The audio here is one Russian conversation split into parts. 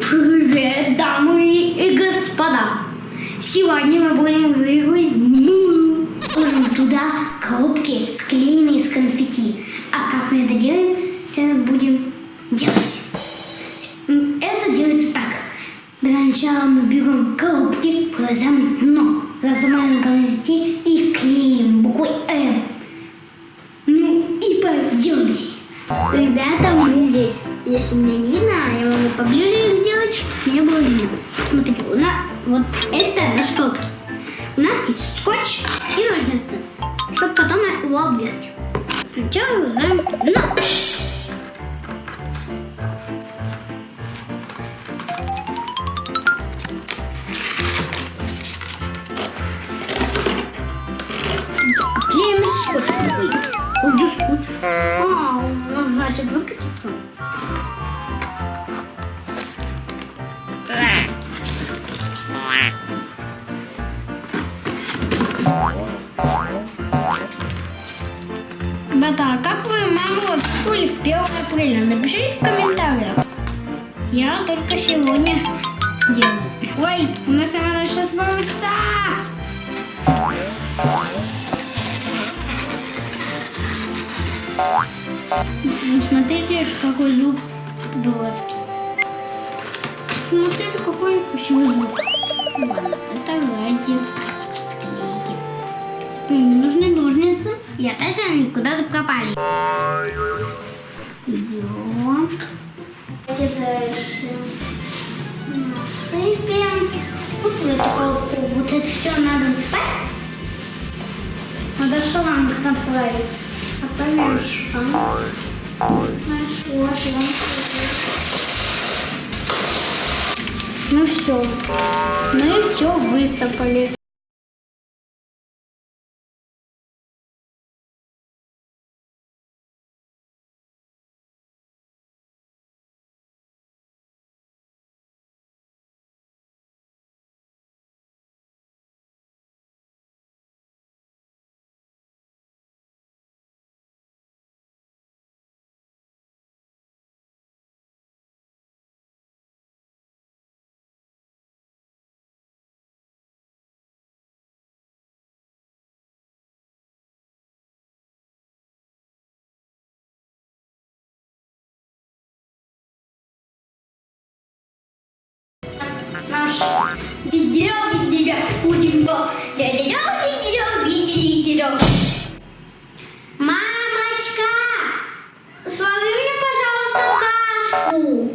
Привет, дамы и господа! Сегодня мы будем выигрывать туда коробки, склеенные из конфетти. А как мы это делаем, сейчас будем делать. Это делается так. Для начала мы берем коробки, прорезаем дно, зажимаем конфетти и клеим буквой М. Ну и поделайте. Ребята, мы здесь. Если меня не видно, я могу поближе их сделать, чтобы не было видно. Смотрите, у нас вот это наш коробки. У нас есть скотч и ножницы, чтобы потом его обрезать. Сначала вырезаем дно. Значит выкатится. Ребята, а как вы маму были в 1 апреля? Напишите в комментариях. Я только сегодня делаю. Ой, у нас надо сейчас получится. Ну, Смотрите, какой зуб дурацкий. Смотрите, какой красивый зуб. Ладно, это ради склейки. Мне нужны ножницы. И опять они куда-то пропали. Идем. Дальше насыпем. Вот в эту коробку. Вот это все надо высыпать. Надо шланг направить. Ну все. Мы все высыпали. Мамочка, свари мне, пожалуйста, кашку.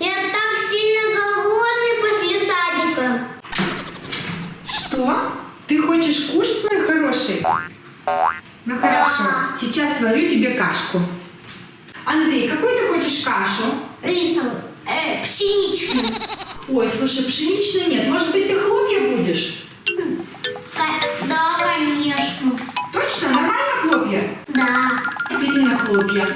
Я так сильно голодный после садика. Что? Ты хочешь кушать, мой хороший? Ну хорошо, сейчас сварю тебе кашку. Андрей, какую ты хочешь кашу? Рисовый, э, пшеничный. Ой, слушай, пшеничной нет. Может быть, ты хлопья будешь? Да, конечно. Точно? Нормально хлопья? Да. Действительно хлопья.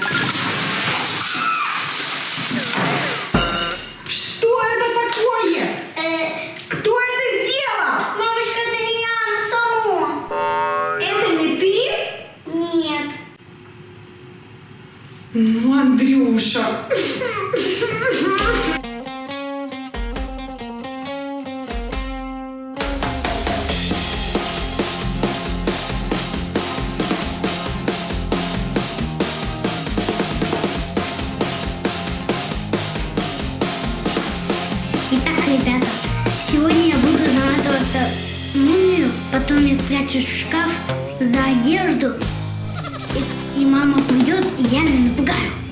Что это такое? Э, Кто это сделал? мамочка, это не я, оно само. Это не ты? Нет. Ну, Андрюша. потом я спрячусь в шкаф за одежду, и, и мама придет, и я ее напугаю.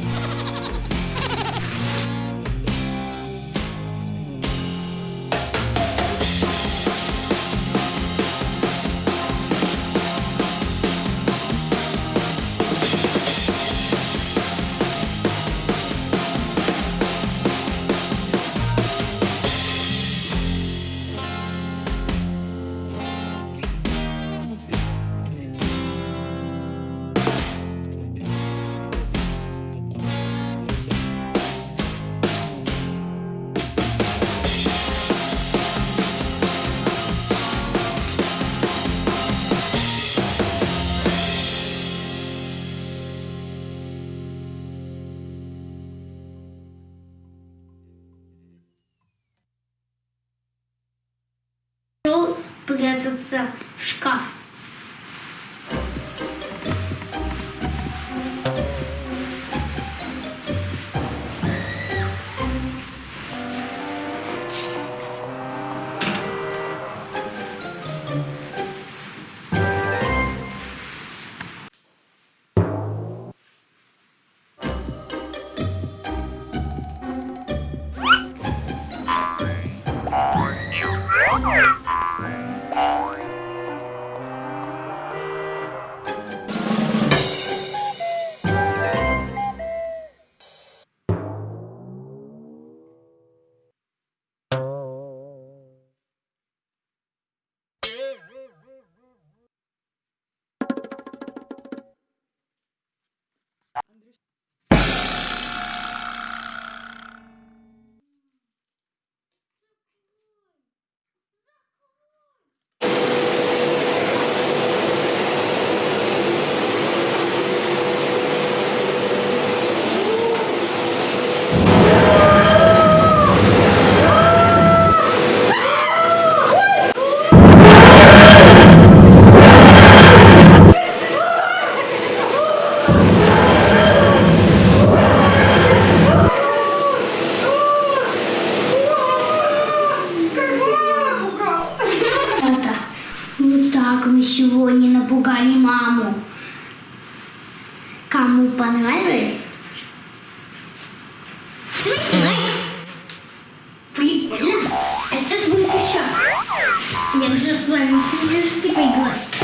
Спрятаться в шкаф. Мы сегодня напугали маму. Кому понравилось? Жмите лайк. Прикольно. А сейчас будет еще. Я уже с вами типа поиграть.